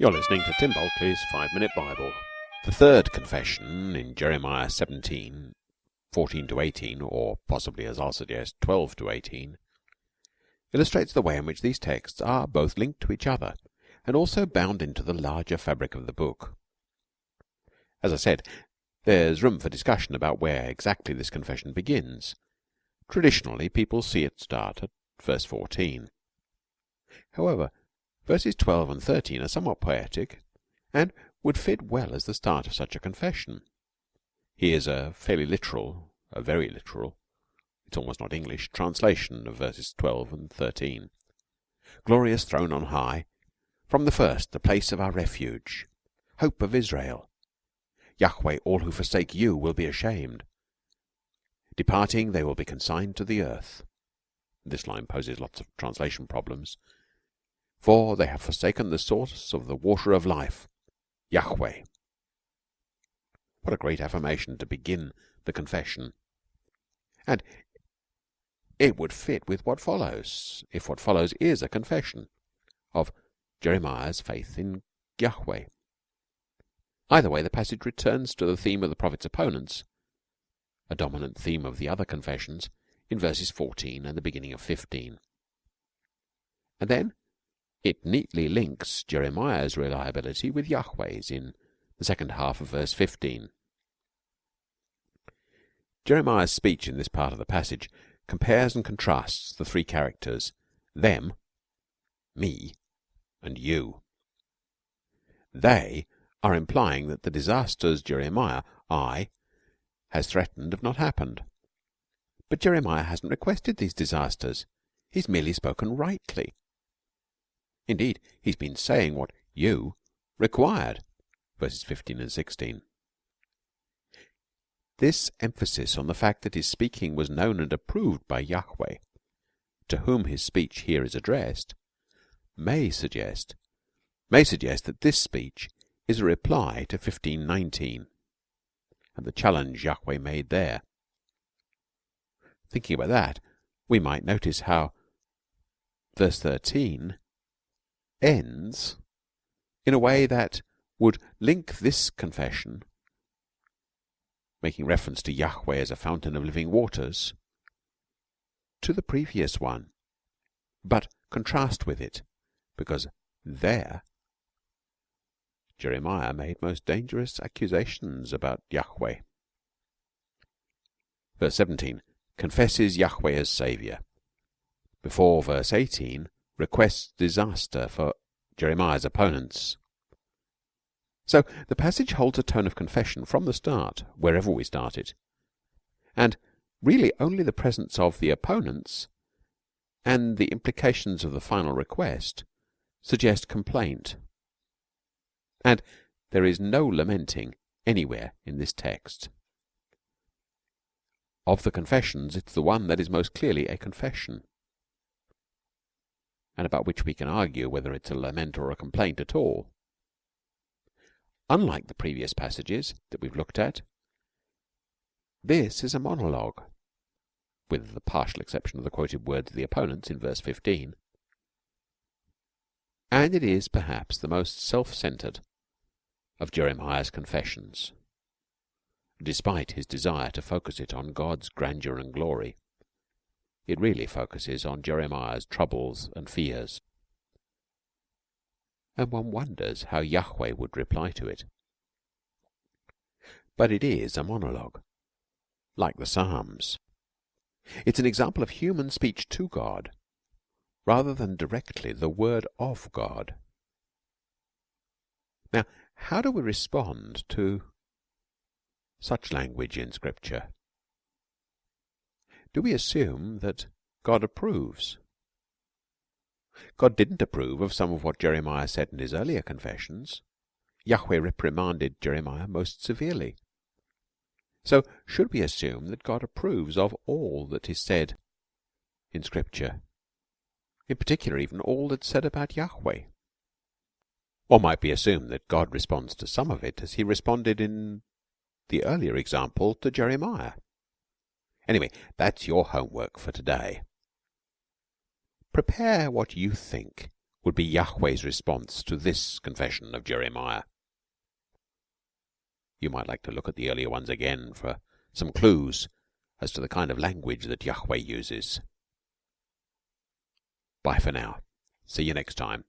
You're listening to Tim Bulkeley's Five Minute Bible. The third confession in Jeremiah 17, 14 to 18, or possibly, as I'll suggest, 12 to 18, illustrates the way in which these texts are both linked to each other and also bound into the larger fabric of the book. As I said, there's room for discussion about where exactly this confession begins. Traditionally, people see it start at verse 14. However, verses 12 and 13 are somewhat poetic and would fit well as the start of such a confession. Here's a fairly literal, a very literal, it's almost not English, translation of verses 12 and 13. Glorious throne on high, from the first the place of our refuge, hope of Israel. Yahweh, all who forsake you will be ashamed. Departing, they will be consigned to the earth. This line poses lots of translation problems. For they have forsaken the source of the water of life, Yahweh. What a great affirmation to begin the confession. And it would fit with what follows, if what follows is a confession of Jeremiah's faith in Yahweh. Either way, the passage returns to the theme of the prophet's opponents, a dominant theme of the other confessions, in verses 14 and the beginning of 15. And then it neatly links Jeremiah's reliability with Yahweh's in the second half of verse 15. Jeremiah's speech in this part of the passage compares and contrasts the three characters them, me, and you. They are implying that the disasters Jeremiah, I, has threatened have not happened. But Jeremiah hasn't requested these disasters. He's merely spoken rightly. Indeed, he's been saying what you required. Verses 15 and 16. This emphasis on the fact that his speaking was known and approved by Yahweh, to whom his speech here is addressed, may suggest may suggest that this speech is a reply to 1519 and the challenge Yahweh made there. Thinking about that, we might notice how verse 13 ends in a way that would link this confession making reference to Yahweh as a fountain of living waters, to the previous one, but contrast with it, because there Jeremiah made most dangerous accusations about Yahweh. Verse 17 confesses Yahweh as Saviour. Before verse 18 requests disaster for Jeremiah's opponents. So the passage holds a tone of confession from the start, wherever we start it, and really only the presence of the opponents and the implications of the final request suggest complaint. And there is no lamenting anywhere in this text. Of the confessions, it's the one that is most clearly a confession, and about which we can argue whether it's a lament or a complaint at all. Unlike the previous passages that we've looked at, this is a monologue, with the partial exception of the quoted words of the opponents in verse 15. And it is perhaps the most self-centered of Jeremiah's confessions, despite his desire to focus it on God's grandeur and glory. It really focuses on Jeremiah's troubles and fears and one wonders how Yahweh would reply to it. But it is a monologue, like the Psalms. It's an example of human speech to God, rather than directly the word of God. Now, how do we respond to such language in Scripture? Do we assume that God approves? God didn't approve of some of what Jeremiah said in his earlier confessions. Yahweh reprimanded Jeremiah most severely. So should we assume that God approves of all that is said in Scripture? In particular, even all that's said about Yahweh? Or might be assumed that God responds to some of it as he responded in the earlier example to Jeremiah. Anyway, that's your homework for today. Prepare what you think would be Yahweh's response to this confession of Jeremiah. You might like to look at the earlier ones again for some clues as to the kind of language that Yahweh uses. Bye for now. See you next time.